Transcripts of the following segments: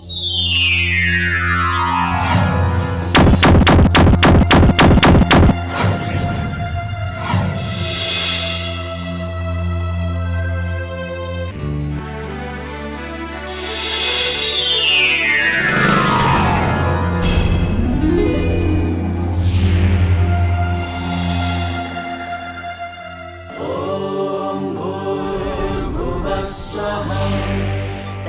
Yeah.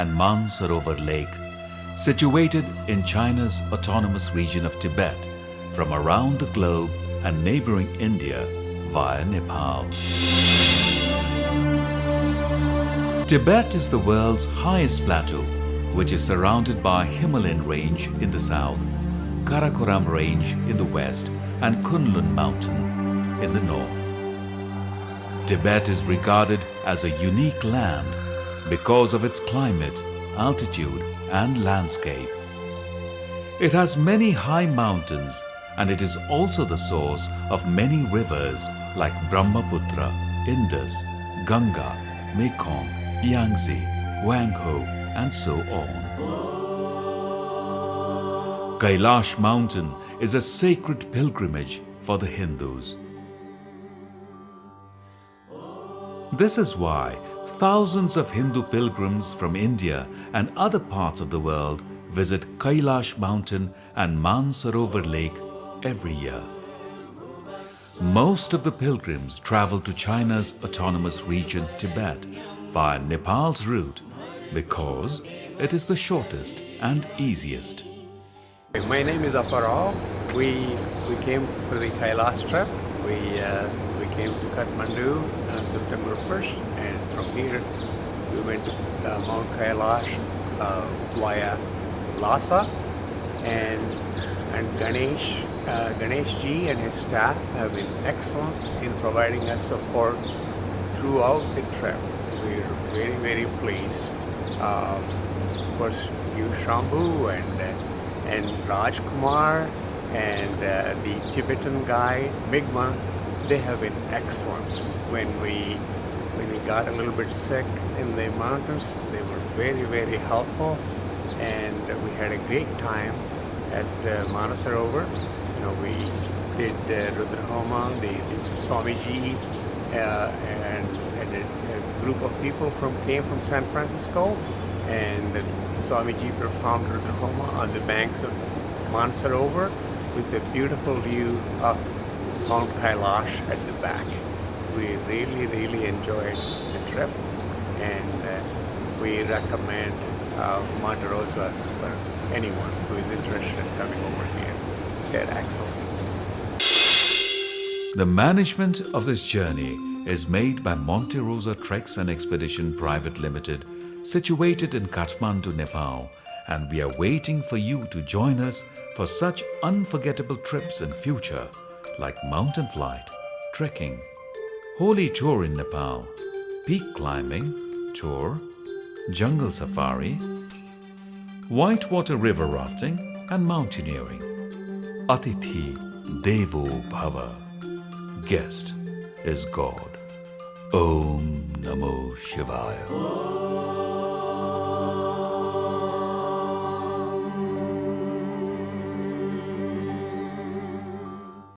and Mansarovar Lake, situated in China's autonomous region of Tibet, from around the globe and neighboring India via Nepal. Tibet is the world's highest plateau, which is surrounded by Himalayan range in the south, Karakoram range in the west, and Kunlun mountain in the north. Tibet is regarded as a unique land because of its climate, altitude, and landscape. It has many high mountains and it is also the source of many rivers like Brahmaputra, Indus, Ganga, Mekong, Yangtze, Wangho, and so on. Kailash mountain is a sacred pilgrimage for the Hindus. This is why thousands of Hindu pilgrims from India and other parts of the world visit Kailash mountain and Mansarovar lake every year. Most of the pilgrims travel to China's autonomous region Tibet via Nepal's route because it is the shortest and easiest. My name is Aparao. We we came for the Kailash trip. We uh, came to Kathmandu on September 1st, and from here we went to uh, Mount Kailash uh, via Lhasa, and and Ganesh uh, Ganesh ji and his staff have been excellent in providing us support throughout the trip. We're very very pleased. Um, of course, you Shambhu and. Uh, and Raj Kumar and uh, the Tibetan guy Migma, they have been excellent. When we when we got a little bit sick in the mountains, they were very very helpful, and we had a great time at uh, Manasarovar. You know, we did uh, Rudrahoma, the, the Swamiji, uh, and, and a, a group of people from came from San Francisco, and the Swamiji performed Rudrahoma on the banks of Mansarovar with the beautiful view of Mount Kailash at the back. We really, really enjoyed the trip and uh, we recommend uh, Monte Rosa for anyone who is interested in coming over here. They're excellent. The management of this journey is made by Monte Rosa Treks and Expedition Private Limited, situated in Kathmandu, Nepal, and we are waiting for you to join us for such unforgettable trips in future like mountain flight, trekking, holy tour in Nepal, peak climbing, tour, jungle safari, whitewater river rafting and mountaineering. Atithi Devo Bhava. Guest is God. Om Namo Shivaya.